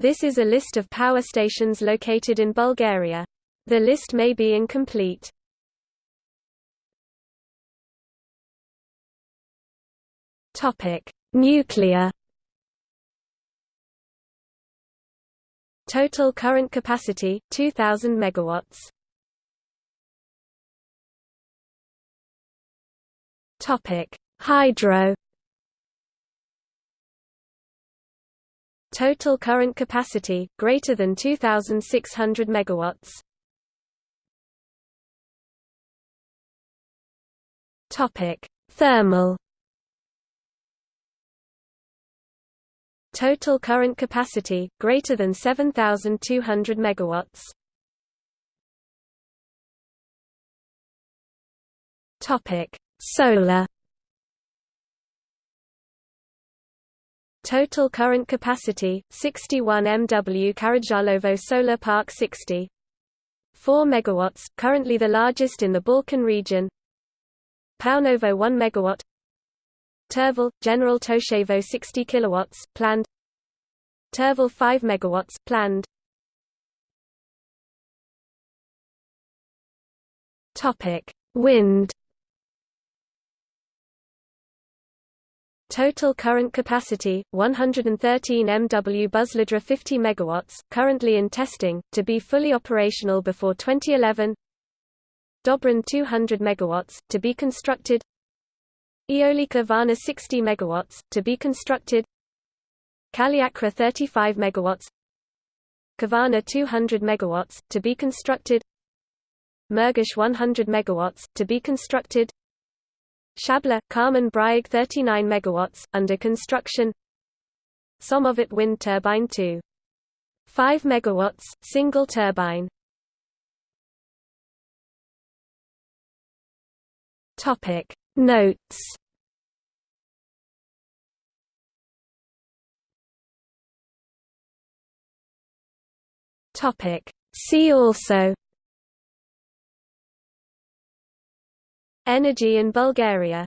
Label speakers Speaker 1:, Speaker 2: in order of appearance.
Speaker 1: This is a list of power stations located in Bulgaria. The list may be incomplete. Topic: Nuclear. Total current capacity 2000 megawatts. Topic: Hydro. Total current capacity greater than 2600 megawatts. Topic: Thermal. Total current capacity greater than 7200 megawatts. Topic: Solar. Total current capacity 61 MW Karadzhalovo Solar Park 60 4 megawatts currently the largest in the Balkan region. Paunovo 1 megawatt. Tervel, General Toshevo 60 kilowatts, planned. Tervel 5 megawatts, planned. Topic: Wind. Total current capacity 113 MW Buzladra 50 megawatts, currently in testing to be fully operational before 2011. Dobrin 200 megawatts to be constructed. Eolika Varna 60 megawatts to be constructed. Kaliakra 35 megawatts. Kavarna 200 megawatts to be constructed. Murgash 100 megawatts to be constructed. Shabla, Carmen Brayag 39 megawatts under construction. Somovit wind turbine 2. 5 megawatts single turbine. Topic Notes Topic See also Energy in Bulgaria